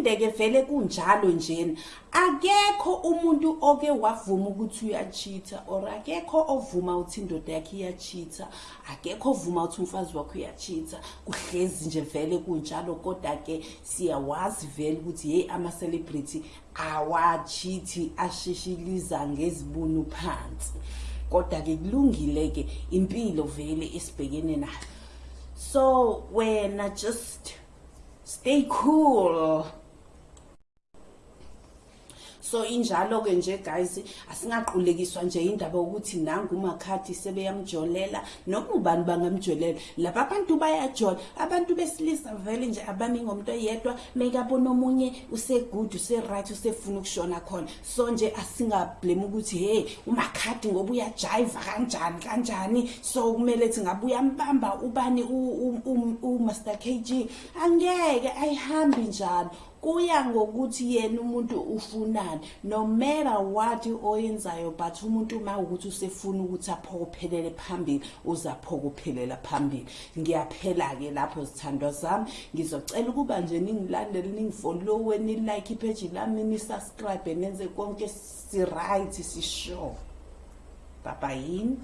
kuphinde-ke vele kunjalo njena. Akekho umuntu oke wavuma ukuthi uyachitha or akekho ovuma ukuthi indoda yakhe iyachitha akekho ovuma ukuthi umfazi wakho uyachitha. Kuhlezi nje vele kunjalo kodwa-ke siyawazi vele ukuthi yeyi ama-celebrity awachithi ashishiliza ngezibunu phansi. Kodwa-ke kulungile-ke impilo vele esibhekene nayo. So wena just stay cool. So injalo-ke nje guys asingaqulekiswa nje indaba yokuthi nangu umakhadi sebeyamjolela. Noma ubani bangamjolela? Laba abantu bayajola. Abantu besilisa vele nje abami ngomuntu oyedwa mekabona omunye usegood use-right usefuna ukushona khona. So nje asingablame ukuthi hey umakhadi ngoba uyajayiva kanjani kanjani? So kumele thi ngabe uyambamba ubani umaster k g? Angeke ayihambi njalo. Kuya ngokuthi yena umuntu ufunani no matter what oyenzayo but umuntu uma ukuthi usefuna ukuthi aphokophelele phambili uzaphokophelela phambili. Ngiyaphela-ke lapho zithandwa zami ngizocela ukuba nje ningilandele ningifollowe nilike ipheji lami nisubscribe nenze konke si-right sisure. Babayini